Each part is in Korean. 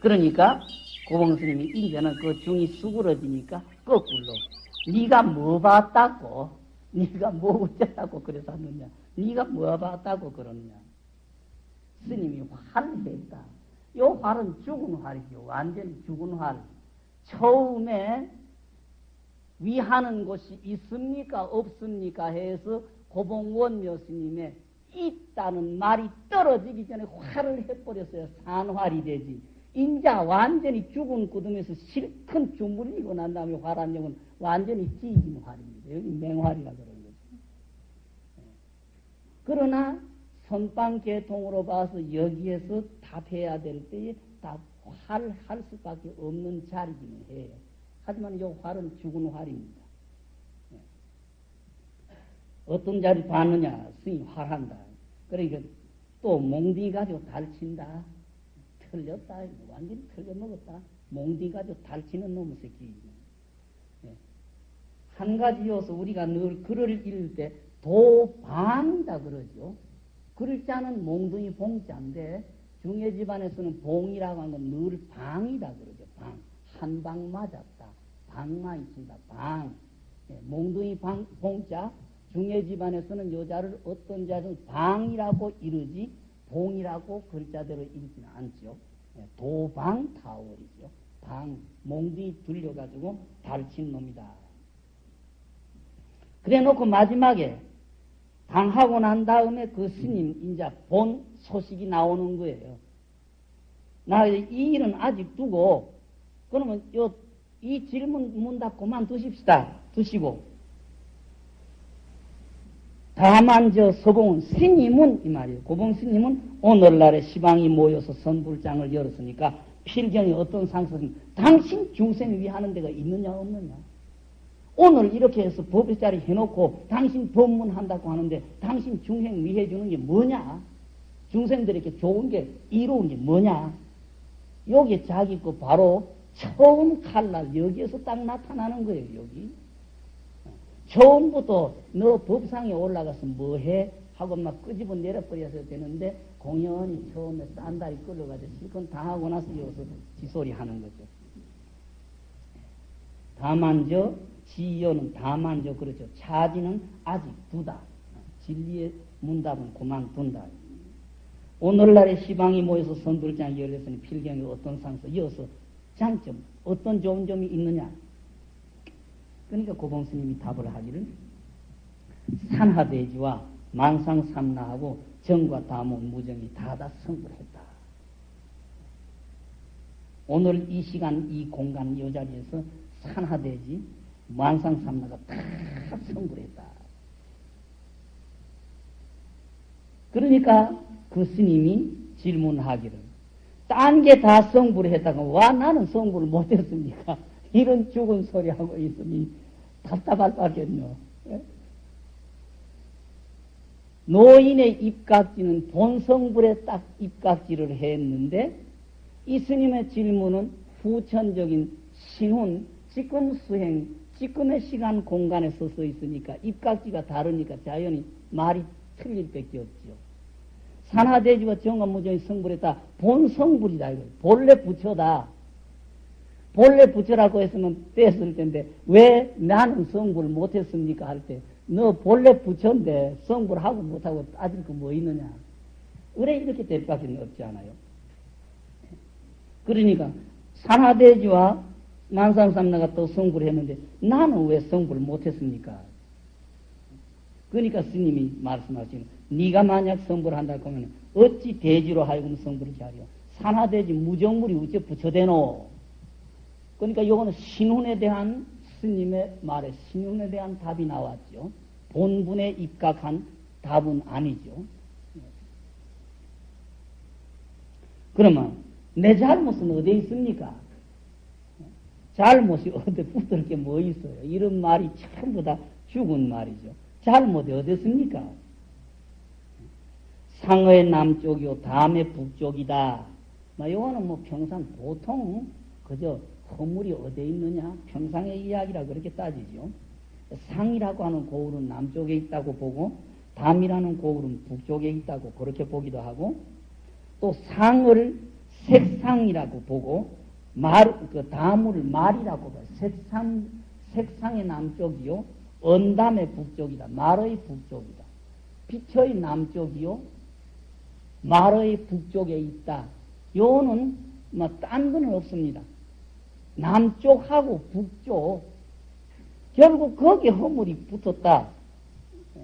그러니까 고봉스님이 이제는 그 중이 수그러지니까 거꾸로 네가 뭐 봤다고? 네가 뭐 어쨌다고 그래서 하느냐? 네가 뭐 봤다고 그러느냐? 스님이 화를 냈다 요 활은 죽은 활이죠 완전히 죽은 활 처음에 위하는 곳이 있습니까 없습니까 해서 고봉원묘 스님의 있다는 말이 떨어지기 전에 활을 해버렸어요 산활이 되지 인자 완전히 죽은 구름에서 실컷 주물리고 난 다음에 활한용은 완전히 찢은 활입니다. 여기 맹활이라 그러는 거죠. 예. 그러나 선방계통으로 봐서 여기에서 답해야 될 때에 답할 수밖에 없는 자리기는 해요. 하지만 이 활은 죽은 활입니다. 예. 어떤 자리 봤느냐? 스님 활한다. 그러니까 또 몽디 가지고 달친다. 틀렸다. 완전히 틀려먹었다. 몽디 가지고 달치는 놈의 새끼. 예. 한 가지 요소 우리가 늘 글을 읽을 때 도방이다 그러죠. 글자는 몽둥이 봉자인데 중해 집안에서는 봉이라고 하는 건 늘 방이다 그러죠. 방. 한 방 맞았다. 방만 있습니다. 방. 예. 몽둥이 방, 봉자. 중해 집안에서는 여자를 어떤 자를 방이라고 이르지 봉이라고 글자대로 읽지는 않죠. 예, 도방타월이죠. 방, 몽디 둘려가지고 달친 놈이다. 그래 놓고 마지막에 방하고 난 다음에 그 스님, 이제 본 소식이 나오는 거예요. 나 이 일은 아직 두고, 그러면 요, 이 질문 문 닫고 그만두십시다. 두시고. 다만 저 서봉은 스님은 이 말이에요. 고봉 스님은 오늘날에 시방이 모여서 선불장을 열었으니까 필경이 어떤 상소는 당신 중생 위하는 데가 있느냐 없느냐. 오늘 이렇게 해서 법의 자리 해놓고 당신 법문한다고 하는데 당신 중생 위해 주는 게 뭐냐? 중생들에게 좋은 게 이로운 게 뭐냐? 여기 자기 거 바로 처음 칼날 여기에서 딱 나타나는 거예요. 여기. 처음부터 너 법상에 올라가서 뭐해? 하고 막 끄집어 내려버려서 되는데 공연히 처음에 싼다리 끌어가지고 실컷 다 하고 나서 여기서 지소리 하는 거죠. 다만 저 지연은 다만 저 그렇죠. 차지는 아직 두다. 진리의 문답은 그만둔다. 오늘날의 시방이 모여서 선불장이 열렸으니 필경이 어떤 상서 이어서 장점 어떤 좋은 점이 있느냐 그러니까 고봉스님이 답을 하기를 산하대지와 만상삼나하고 정과 다문 무정이 다다 성불했다. 오늘 이 시간 이 공간 이 자리에서 산하대지 만상삼나가 다 성불했다. 그러니까 그 스님이 질문하기를 딴 게 다 성불했다가 와 나는 성불을 못했습니까? 이런 죽은 소리 하고 있으니 답답할 바겠노. 예? 노인의 입각지는 본성불에 딱 입각지를 했는데 이 스님의 질문은 후천적인 신혼, 지금 수행, 지금의 시간 공간에 서서 있으니까 입각지가 다르니까 자연히 말이 틀릴 밖에 없죠. 산하대지와 정관무정이 성불했다. 본 성불이다. 이거. 본래 부처다. 본래 부처라고 했으면 뺐을 텐데 왜 나는 성불 못했습니까 할 때 너 본래 부처인데 성불하고 못하고 따질 거 뭐 있느냐 왜 이렇게 될 밖에 없지 않아요 그러니까 산하대지와 만상삼나가 또 성불했는데 나는 왜 성불 못했습니까 그러니까 스님이 말씀하시는 네가 만약 성불한다 하면 어찌 대지로 하여금 성불을 하려 산하대지 무정물이 어째 부처되노 그러니까 이거는 신혼에 대한 스님의 말에 신혼에 대한 답이 나왔죠. 본분에 입각한 답은 아니죠. 그러면 내 잘못은 어디에 있습니까? 잘못이 어디 붙을 게 뭐 있어요? 이런 말이 전부 다 죽은 말이죠. 잘못이 어디 있습니까? 상어의 남쪽이요, 다음의 북쪽이다. 뭐 요거는 뭐 평상 보통 그저 허물이 어디에 있느냐 평상의 이야기라 그렇게 따지죠. 상이라고 하는 고을은 남쪽에 있다고 보고 담이라는 고을은 북쪽에 있다고 그렇게 보기도 하고 또 상을 색상이라고 보고 말, 그 다물을 말이라고 봐요. 색상, 색상의 남쪽이요. 언담의 북쪽이다. 말의 북쪽이다. 빛의 남쪽이요. 말의 북쪽에 있다. 요는 뭐딴 거는 없습니다. 남쪽하고 북쪽 결국 거기에 허물이 붙었다. 예.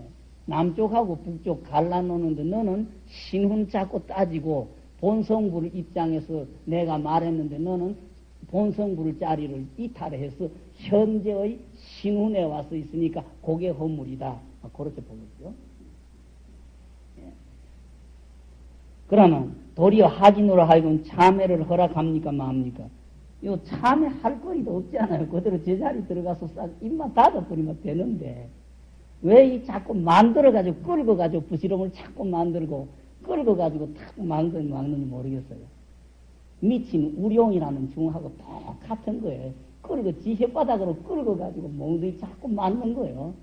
남쪽하고 북쪽 갈라놓는데 너는 신훈 잡고 따지고 본성부를 입장에서 내가 말했는데 너는 본성부를 자리를 이탈해서 현재의 신훈에 와서 있으니까 그게 허물이다. 그렇게 보겠죠. 예. 그러면 도리어 하진으로 하여금 참회를 허락합니까 맙니까? 요 참회할 거리도 없지 않아요. 그대로 제자리 들어가서 싹 입만 닫아버리면 되는데 왜 이 자꾸 만들어가지고 끌고가지고 부시름을 자꾸 만들고 끌고가지고 자꾸 만드는 막는지 모르겠어요. 미친 우룡이라는 중하고 똑같은 거예요. 끌고 지 혓바닥으로 끌고가지고 몽둥이 자꾸 맞는 거예요.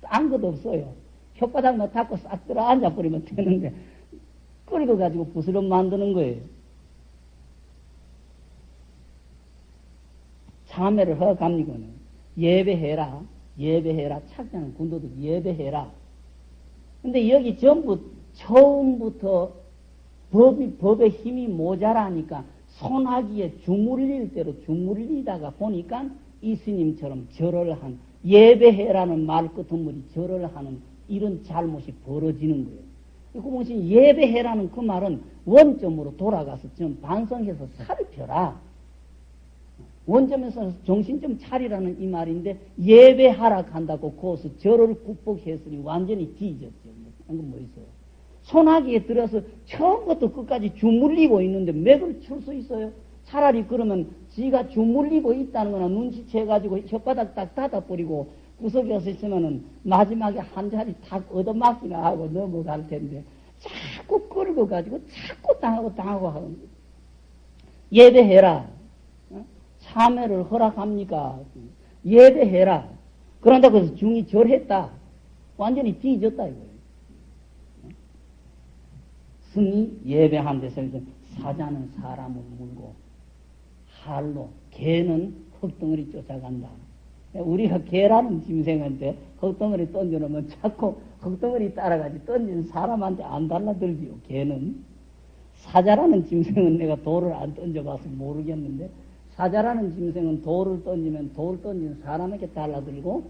딴 것도 없어요. 혓바닥만 닫고 싹 들어 앉아 버리면 되는데 끌고가지고 부스럼 만드는 거예요. 참회를 허갑니거는 예배해라. 예배해라. 착장 군도도 예배해라. 근데 여기 전부 처음부터 법이, 법의 힘이 모자라니까 손하기에 주물릴 대로 주물리다가 보니까 이 스님처럼 절을 한 예배해라는 말 끝은물이 절을 하는 이런 잘못이 벌어지는 거예요. 그 무슨 예배해라는 그 말은 원점으로 돌아가서 좀 반성해서 살펴라. 원점에서 정신 좀 차리라는 이 말인데 예배하라 한다고 거기서 절을 극복했으니 완전히 뒤졌죠. 방금 뭐 있어요? 소나기에 들어서 처음부터 끝까지 주물리고 있는데 맥을 출 수 있어요? 차라리 그러면 지가 주물리고 있다는 거나 눈치채가지고 혓바닥 딱 닫아버리고 구석에 서 있으면은 마지막에 한 자리 탁 얻어맞기나 하고 넘어갈 텐데 자꾸 끌고 가지고 자꾸 당하고 당하고 하는 예배해라. 참회를 허락합니까? 예배해라. 그런다 그래서 중이 절했다. 완전히 뒤졌다 이거예요. 승이 예배한 데서 사자는 사람을 물고 할로 개는 흙덩어리 쫓아간다. 우리가 개라는 짐승한테 흙덩어리 던져놓으면 자꾸 흙덩어리 따라가지 던지는 사람한테 안 달라들지요. 개는 사자라는 짐승은 내가 돌을 안 던져봐서 모르겠는데 사자라는 짐승은 돌을 던지면 돌 던지는 사람에게 달라들고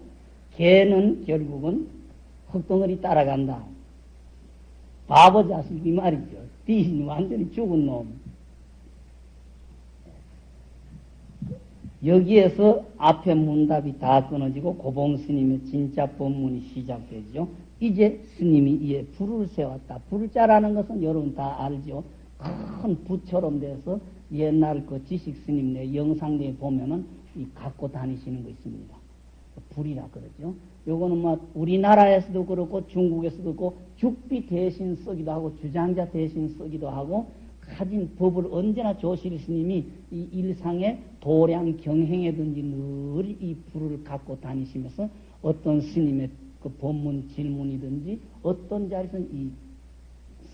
개는 결국은 흙덩어리 따라간다. 바보 자식 이 말이죠. 비신 완전히 죽은 놈. 여기에서 앞에 문답이 다 끊어지고 고봉 스님의 진짜 법문이 시작되죠. 이제 스님이 이에 불을 세웠다. 불자라는 것은 여러분 다 알죠. 큰 부처럼 돼서 옛날 그 지식 스님 네 영상에 보면은 이 갖고 다니시는 거 있습니다. 불이라 그러죠. 요거는 뭐 우리나라에서도 그렇고 중국에서도 그렇고 죽비 대신 쓰기도 하고 주장자 대신 쓰기도 하고 가진 법을 언제나 조실 스님이 이 일상의 도량 경행에든지 늘 이 불을 갖고 다니시면서 어떤 스님의 그 법문 질문이든지 어떤 자리에서는 이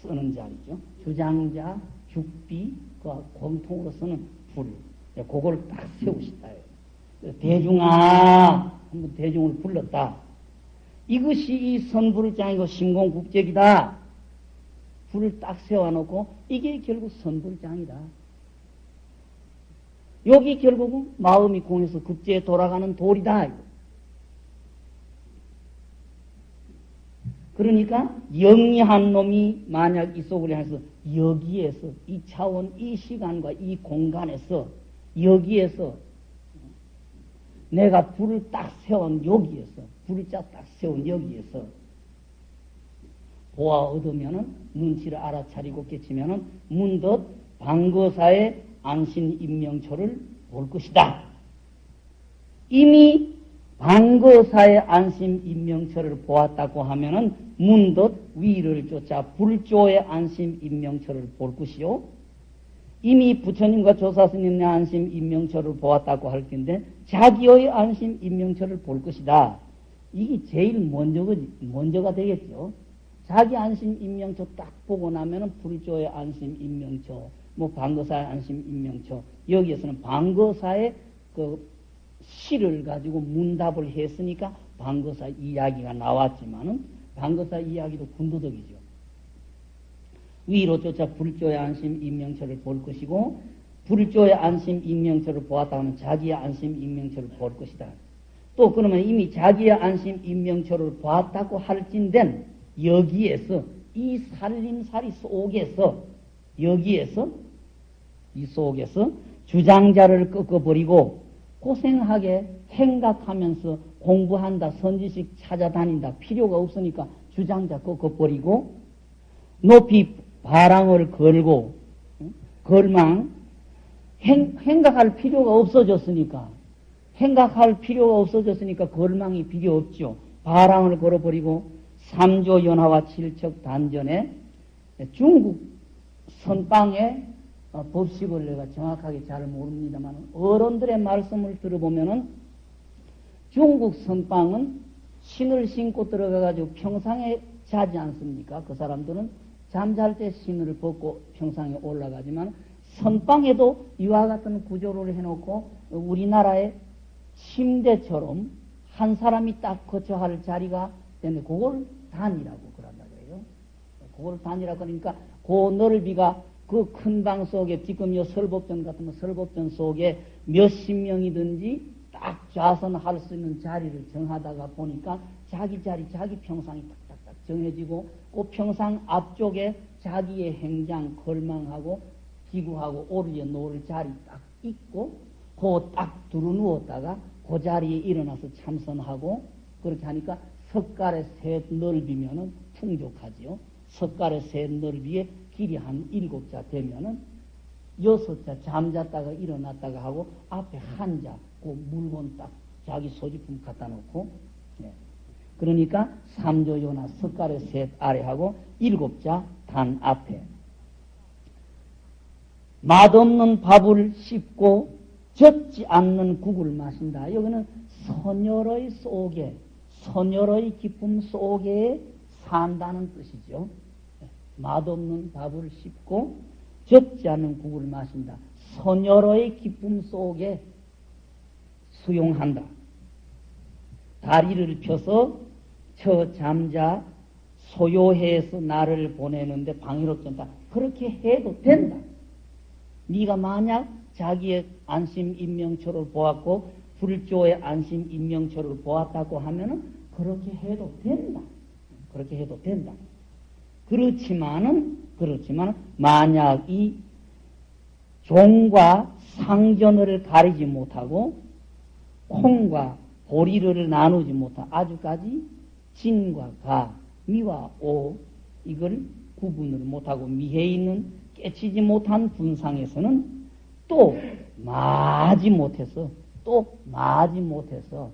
쓰는 자리죠. 주장자, 죽비, 그 공통으로 쓰는 불. 그걸 딱 세우시다. 대중아! 한번 대중을 불렀다. 이것이 이 선불장이고 신공국적이다. 불을 딱 세워놓고 이게 결국 선불장이다. 여기 결국은 마음이 공해서 급제에 돌아가는 돌이다. 그러니까 영리한 놈이 만약 이 속을 향해서 여기에서 이 차원, 이 시간과 이 공간에서 여기에서 내가 불을 딱 세운 여기에서 불을 딱 세운 여기에서 보아 얻으면은 눈치를 알아차리고 깨치면은 문덧 방거사의 안신 임명초를 볼 것이다. 이미 방거사의 안심 임명처를 보았다고 하면은 문덧 위를 쫓아 불조의 안심 임명처를 볼 것이요. 이미 부처님과 조사스님의 안심 인명처를 보았다고 할 텐데 자기의 안심 인명처를 볼 것이다. 이게 제일 먼저가, 먼저가 되겠죠. 자기 안심 인명처 딱 보고 나면은 불조의 안심 인명처, 뭐 방거사의 안심 인명처, 여기에서는 방거사의 그 시를 가지고 문답을 했으니까 방거사 이야기가 나왔지만은 방거사 이야기도 군도덕이죠. 위로 쫓아 불조의 안심 인명처를 볼 것이고 불조의 안심 인명처를 보았다면 자기의 안심 인명처를 볼 것이다. 또 그러면 이미 자기의 안심 인명처를 보았다고 할진된 여기에서 이 살림살이 속에서 여기에서 이 속에서 주장자를 꺾어버리고 고생하게 생각하면서 공부한다, 선지식 찾아다닌다, 필요가 없으니까 주장자 꺾어버리고 높이 바람을 걸고 걸망 행, 생각할 필요가 없어졌으니까 생각할 필요가 없어졌으니까 걸망이 필요 없죠. 바람을 걸어버리고 삼조 연화와 칠척 단전에 중국 선방의 어, 법식을 내가 정확하게 잘 모릅니다만 어른들의 말씀을 들어보면은 중국 선방은 신을 신고 들어가가지고 평상에 자지 않습니까? 그 사람들은 잠잘 때 신을 벗고 평상에 올라가지만 선방에도 이와 같은 구조를 해놓고 우리나라의 침대처럼 한 사람이 딱 거쳐 할 자리가 되는데 그걸 단이라고 그런다 그래요. 그걸 단이라 그러니까 그 넓이가 그 큰 방 속에 지금 요 설법전 같은 설법전 속에 몇십 명이든지 딱 좌선할 수 있는 자리를 정하다가 보니까 자기 자리, 자기 평상이 딱딱딱 정해지고 그 평상 앞쪽에 자기의 행장, 걸망하고 기구하고 오르에 놓을 자리 딱 있고 그 딱 두루 누웠다가 그 자리에 일어나서 참선하고 그렇게 하니까 석갈의 셋 넓이면은 풍족하지요. 석갈의 셋 넓이에 길이 한 일곱 자 되면은 여섯 자 잠잤다가 일어났다가 하고 앞에 한 자, 그 물건 딱 자기 소지품 갖다 놓고 네. 그러니까 삼조요나 석가래 셋 아래하고 일곱 자 단 앞에 맛없는 밥을 씹고 젖지 않는 국을 마신다. 여기는 선열의 속에 선열의 기쁨 속에 산다는 뜻이죠. 맛없는 밥을 씹고 젖지 않는 국을 마신다. 선열의 기쁨 속에 수용한다. 다리를 펴서 저 잠자 소요해서 나를 보내는데 방해롭던다. 그렇게 해도 된다. 네가 만약 자기의 안심 인명처를 보았고 불조의 안심 인명처를 보았다고 하면은 그렇게 해도 된다. 그렇게 해도 된다. 그렇지만은 그렇지만 만약 이 종과 상전을 가리지 못하고 콩과 보리를 나누지 못한 아주까지 진과 가, 미와 오 이걸 구분을 못하고 미해 있는 깨치지 못한 분상에서는 또 마지 못해서 또 마지 못해서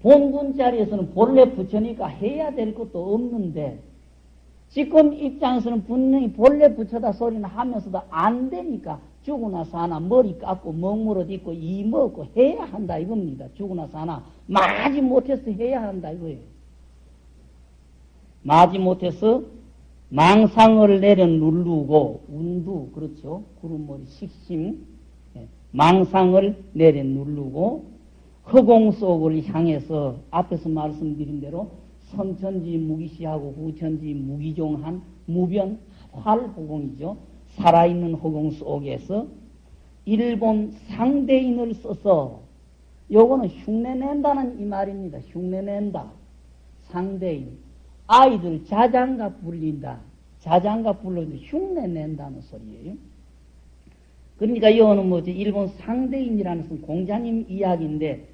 본군 자리에서는 본래 붙여니까 해야 될 것도 없는데 지금 입장에서는 분명히 본래 붙여다 소리는 하면서도 안 되니까 죽으나 사나 머리 깎고 먹물어 있고 이 먹고 해야 한다 이겁니다. 죽으나 사나 마지 못해서 해야 한다 이거예요. 마지 못해서 망상을 내려 누르고 운두 그렇죠. 구름머리 식심 예, 망상을 내려 누르고 허공 속을 향해서 앞에서 말씀드린 대로 선천지 무기시하고 후천지 무기종한 무변 활호공이죠. 살아있는 허공 속에서 일본 상대인을 써서 요거는 흉내낸다는 이 말입니다. 흉내낸다. 상대인. 아이들 자장가 불린다. 자장가 불러도 흉내낸다는 소리예요. 그러니까 이거는 뭐지? 일본 상대인이라는 것은 공자님 이야기인데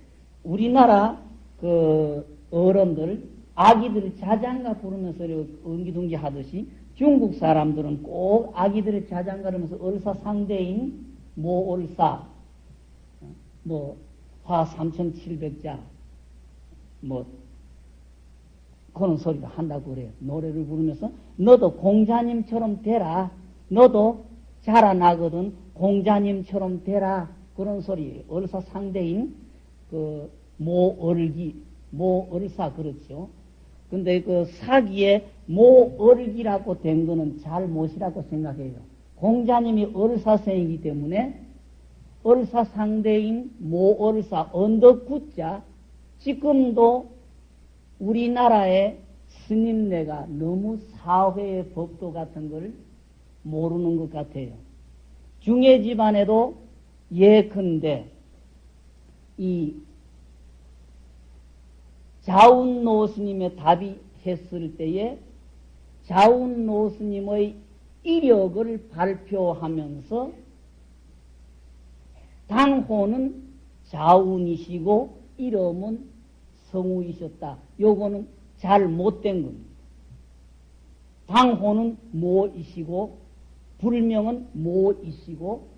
우리나라 그 어른들 아기들 자장가 부르면서 엉기둥기 하듯이 중국 사람들은 꼭 아기들의 자장가르면서 을사 상대인 모올사 뭐 화 3700자 뭐 그런 소리를 한다고 그래요. 노래를 부르면서 너도 공자님처럼 되라. 너도 자라나거든 공자님처럼 되라. 그런 소리. 얼사 상대인 그 모얼기, 모얼사 그렇죠. 근데 그 사기에 모얼기라고 된 거는 잘못이라고 생각해요. 공자님이 얼사생이기 때문에 얼사 상대인 모얼사 언덕구자 지금도 우리나라의 스님네가 너무 사회의 법도 같은 걸 모르는 것 같아요. 중해 집안에도 예컨대 이 자운노 스님의 답이 했을 때에 자운노 스님의 이력을 발표하면서 당호는 자운이시고 이름은 성우이셨다. 요거는 잘 못된 겁니다. 당호는 모이시고 불명은 모이시고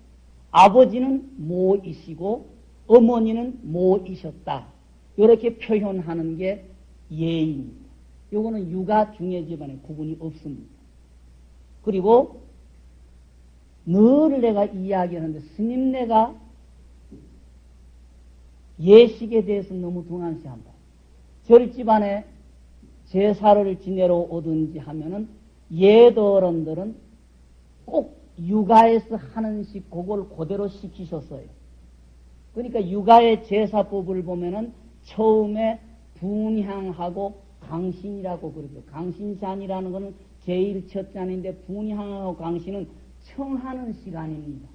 아버지는 모이시고 어머니는 모이셨다. 이렇게 표현하는 게 예입니다. 요거는 육아 중의 집안에 구분이 없습니다. 그리고 늘 내가 이야기하는데 스님 네가 예식에 대해서 너무 등한시한다. 절집안에 제사를 지내러 오든지 하면은 예더어른들은 꼭 육아에서 하는 식 그걸 그대로 시키셨어요. 그러니까 육아의 제사법을 보면은 처음에 분향하고 강신이라고 그러죠. 강신잔이라는 것은 제일 첫 잔인데 분향하고 강신은 청하는 시간입니다.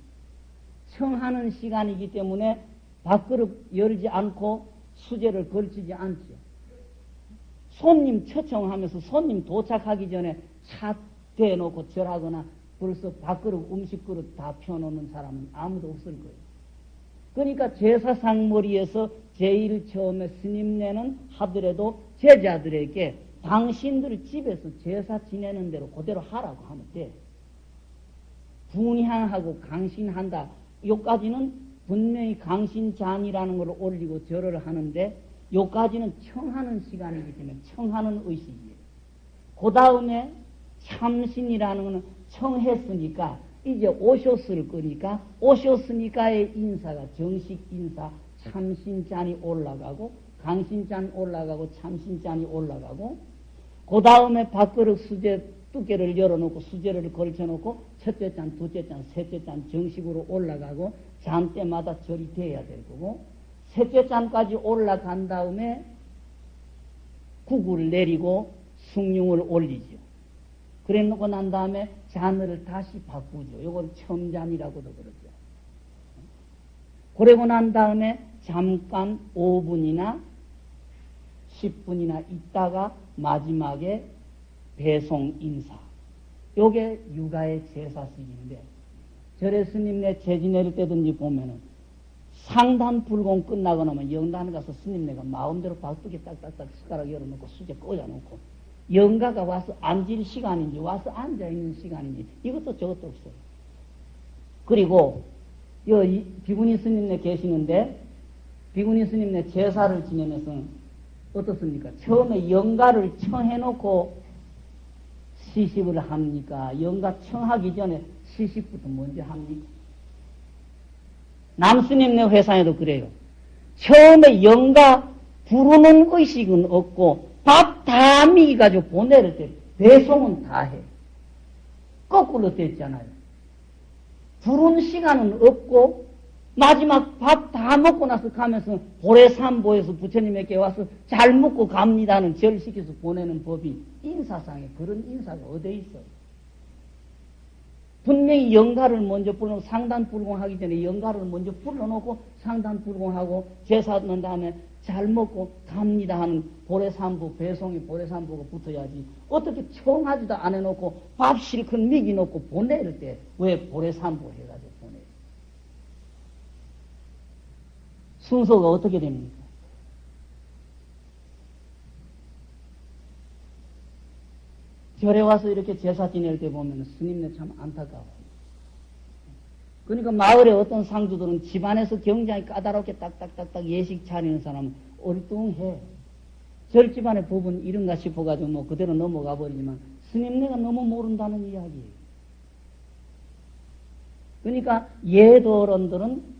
청하는 시간이기 때문에 밥그릇 열지 않고 수제를 걸치지 않죠. 손님 초청하면서 손님 도착하기 전에 차 대놓고 절하거나 벌써 밥그릇 음식 그릇 다 펴놓는 사람은 아무도 없을 거예요. 그러니까 제사상 머리에서 제일 처음에 스님네는 하더라도 제자들에게 당신들 집에서 제사 지내는 대로 그대로 하라고 하면 돼. 분향하고 강신한다. 요까지는 분명히 강신잔이라는 걸 올리고 절을 하는데 요까지는 청하는 시간이기 때문에 청하는 의식이에요. 그 다음에 참신이라는 것은 청했으니까 이제 오셨을 거니까 오셨으니까의 인사가 정식 인사 참신잔이 올라가고 강신잔 올라가고 참신잔이 올라가고 그 다음에 밥그릇 수제 두께를 열어놓고 수제를 걸쳐놓고 첫째 잔, 둘째 잔, 셋째 잔 정식으로 올라가고 잔 때마다 절이 돼야 될 거고 셋째 잔까지 올라간 다음에 국을 내리고 숭늉을 올리죠. 그래 놓고 난 다음에 잔을 다시 바꾸죠. 이걸 첨잔이라고도 그러죠. 그러고 난 다음에 잠깐 5분이나 10분이나 있다가 마지막에 배송 인사. 요게 육아의 제사식인데 절에 스님네 재지내릴 때든지 보면은 상단 불공 끝나고 나면 영단 가서 스님네가 마음대로 박두개 딱딱딱 숟가락 열어놓고 수제 꽂아놓고 영가가 와서 앉을 시간인지 와서 앉아있는 시간인지 이것도 저것도 없어요. 그리고 여 비구니 스님네 계시는데 비구니 스님네 제사를 지내면서 어떻습니까? 처음에 영가를 청해놓고 시식을 합니까? 영가 청하기 전에 시식부터 먼저 합니까? 남스님네 회사에도 그래요. 처음에 영가 부르는 의식은 없고 밥다 미가지고 보내를 때 배송은 다 해. 거꾸로 됐잖아요. 부른 시간은 없고 마지막 밥 다 먹고 나서 가면서 고래산보에서 부처님에게 와서 잘 먹고 갑니다는 절시켜서 보내는 법이 인사상에 그런 인사가 어디 있어요? 분명히 영가를 먼저 불러 상단 불공하기 전에 영가를 먼저 불러놓고 상단 불공하고 제사 넣은 다음에 잘 먹고 갑니다 하는 보래산부 배송이 보래산부가 붙어야지 어떻게 청하지도 안 해놓고 밥 실컷 미기 놓고 보내릴 때왜 보래산부 해가지고 보내 순서가 어떻게 됩니까? 절에 와서 이렇게 제사 지낼 때 보면 스님네 참 안타까워. 그러니까 마을에 어떤 상주들은 집안에서 경장이 까다롭게 딱딱딱딱 예식 차리는 사람은 얼뚱해. 절 집안의 부분 이런가 싶어가지고 뭐 그대로 넘어가 버리지만 스님네가 너무 모른다는 이야기예요. 그러니까 예도론들은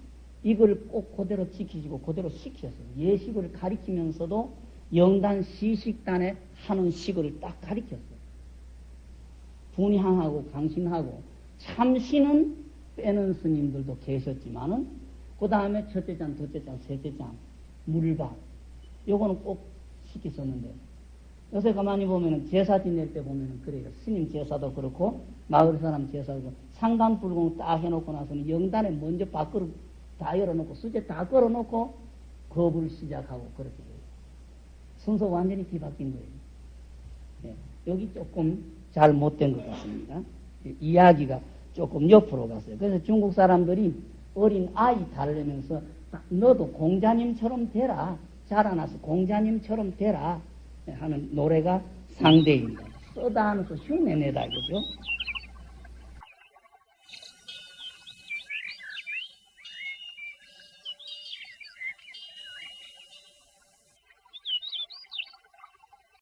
이걸 꼭 그대로 지키시고 그대로 시켰어요. 예식을 가리키면서도 영단 시식단에 하는 식을 딱 가리켰어요. 분향하고 강신하고 참신은 빼는 스님들도 계셨지만은 그 다음에 첫째 잔, 둘째 잔, 셋째 잔, 물밥 요거는 꼭 시켰었는데 요새 가만히 보면은 제사 지낼 때 보면은 그래요. 스님 제사도 그렇고 마을 사람 제사도 그렇고 상단 불공 딱 해놓고 나서는 영단에 먼저 밥그릇 다 열어놓고 수제 다 걸어놓고 겁을 시작하고 그렇게 돼요. 순서 완전히 뒤바뀐 거예요. 예, 여기 조금 잘못된 것 같습니다. 이야기가 조금 옆으로 갔어요. 그래서 중국 사람들이 어린 아이 달래면서 너도 공자님처럼 되라. 자라나서 공자님처럼 되라. 하는 노래가 상대입니다. 써다 하면서 흉내내다, 그죠?